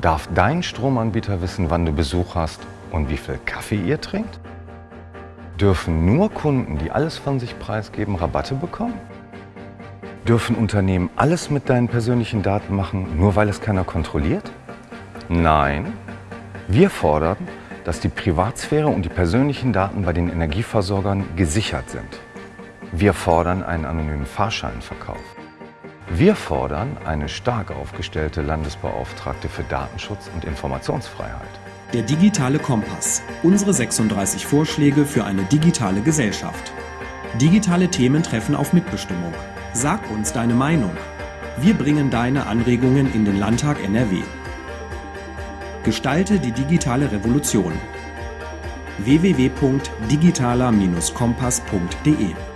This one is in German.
Darf dein Stromanbieter wissen, wann du Besuch hast und wie viel Kaffee ihr trinkt? Dürfen nur Kunden, die alles von sich preisgeben, Rabatte bekommen? Dürfen Unternehmen alles mit deinen persönlichen Daten machen, nur weil es keiner kontrolliert? Nein. Wir fordern, dass die Privatsphäre und die persönlichen Daten bei den Energieversorgern gesichert sind. Wir fordern einen anonymen Fahrscheinverkauf. Wir fordern eine stark aufgestellte Landesbeauftragte für Datenschutz und Informationsfreiheit. Der digitale Kompass. Unsere 36 Vorschläge für eine digitale Gesellschaft. Digitale Themen treffen auf Mitbestimmung. Sag uns deine Meinung. Wir bringen deine Anregungen in den Landtag NRW. Gestalte die digitale Revolution. www.digitaler-kompass.de